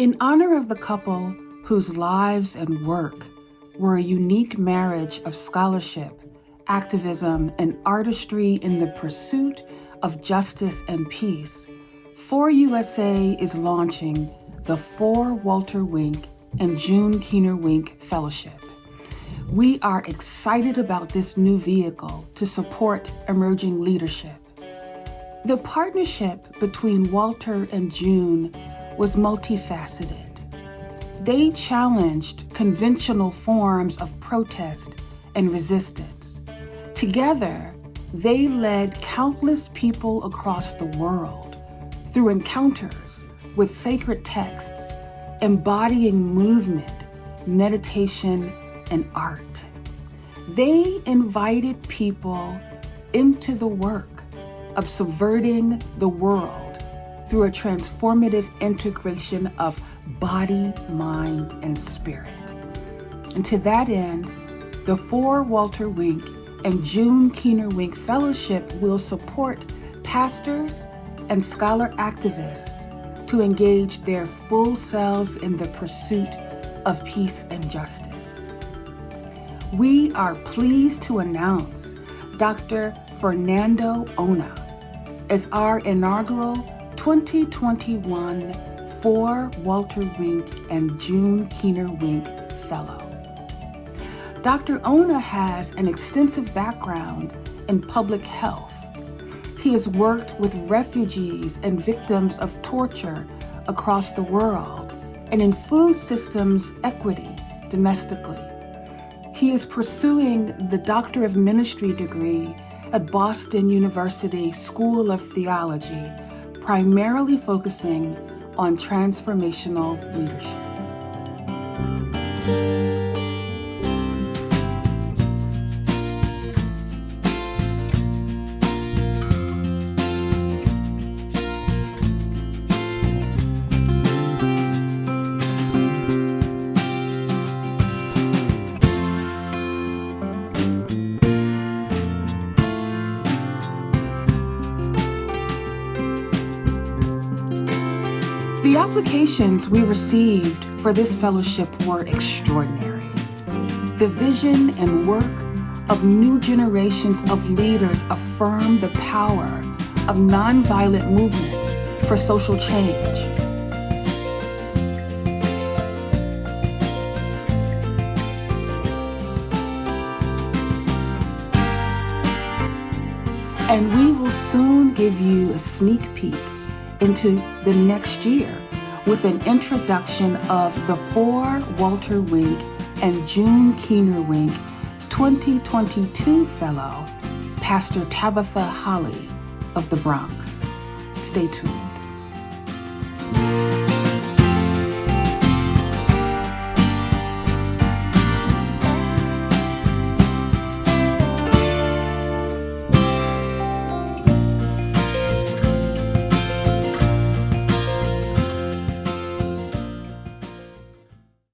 In honor of the couple whose lives and work were a unique marriage of scholarship, activism, and artistry in the pursuit of justice and peace, FORUSA is launching the FOR Walter Wink and June Keener Wink Fellowship. We are excited about this new vehicle to support emerging leadership. The partnership between Walter and June was multifaceted. They challenged conventional forms of protest and resistance. Together, they led countless people across the world through encounters with sacred texts embodying movement, meditation, and art. They invited people into the work of subverting the world through a transformative integration of body, mind, and spirit. And to that end, the FOR Walter Wink and June Keener Wink Fellowship will support pastors and scholar activists to engage their full selves in the pursuit of peace and justice. We are pleased to announce Dr. Fernando Ona as our inaugural 2021 for Walter Wink and June Keener Wink Fellow. Dr. Ona has an extensive background in public health he has worked with refugees and victims of torture across the world and in food systems equity domestically. He is pursuing the Doctor of Ministry degree at Boston University School of Theology, primarily focusing on transformational leadership. The applications we received for this fellowship were extraordinary. The vision and work of new generations of leaders affirm the power of nonviolent movements for social change. And we will soon give you a sneak peek into the next year with an introduction of the FOR Walter Wink and June Keener Wink 2022 Fellow, Pastor Tabitha Holly of the Bronx. Stay tuned.